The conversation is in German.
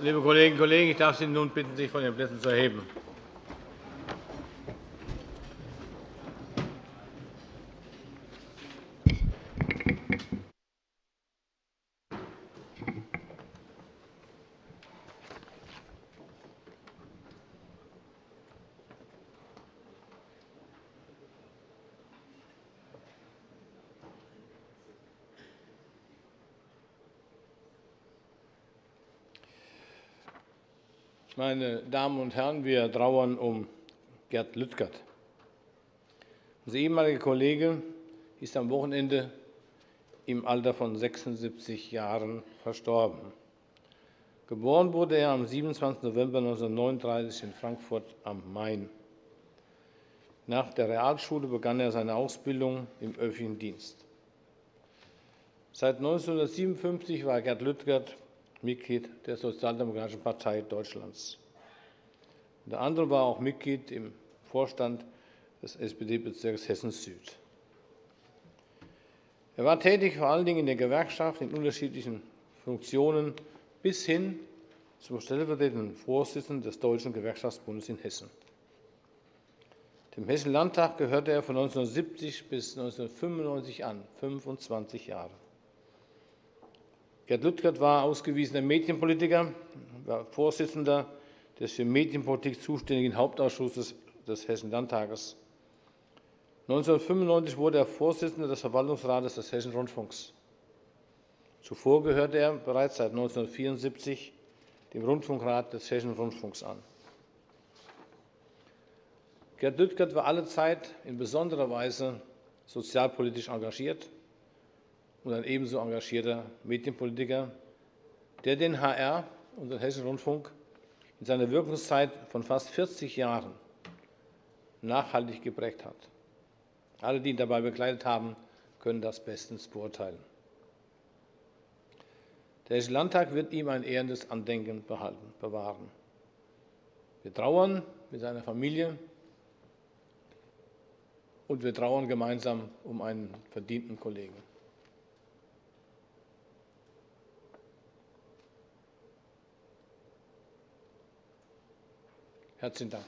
Liebe Kolleginnen und Kollegen, ich darf Sie nun bitten, sich von Ihren Plätzen zu erheben. Meine Damen und Herren, wir trauern um Gerd Lüttgert. Unser ehemaliger Kollege ist am Wochenende im Alter von 76 Jahren verstorben. Geboren wurde er am 27. November 1939 in Frankfurt am Main. Nach der Realschule begann er seine Ausbildung im öffentlichen Dienst. Seit 1957 war Gerd Lüttgert Mitglied der Sozialdemokratischen Partei Deutschlands. Unter anderem war auch Mitglied im Vorstand des SPD-Bezirks Hessen-Süd. Er war tätig vor allen Dingen in der Gewerkschaft in unterschiedlichen Funktionen bis hin zum stellvertretenden Vorsitzenden des Deutschen Gewerkschaftsbundes in Hessen. Dem Hessischen Landtag gehörte er von 1970 bis 1995 an, 25 Jahre. Gerd Lüttgert war ausgewiesener Medienpolitiker, war Vorsitzender des für Medienpolitik zuständigen Hauptausschusses des Hessischen Landtages. 1995 wurde er Vorsitzender des Verwaltungsrates des Hessischen Rundfunks. Zuvor gehörte er bereits seit 1974 dem Rundfunkrat des Hessischen Rundfunks an. Gerd Lüttgert war alle Zeit in besonderer Weise sozialpolitisch engagiert und ein ebenso engagierter Medienpolitiker, der den HR und den Hessischen Rundfunk in seiner Wirkungszeit von fast 40 Jahren nachhaltig geprägt hat. Alle, die ihn dabei begleitet haben, können das bestens beurteilen. Der Hessische Landtag wird ihm ein ehrendes Andenken behalten, bewahren. Wir trauern mit seiner Familie und wir trauern gemeinsam um einen verdienten Kollegen. Herzlichen Dank.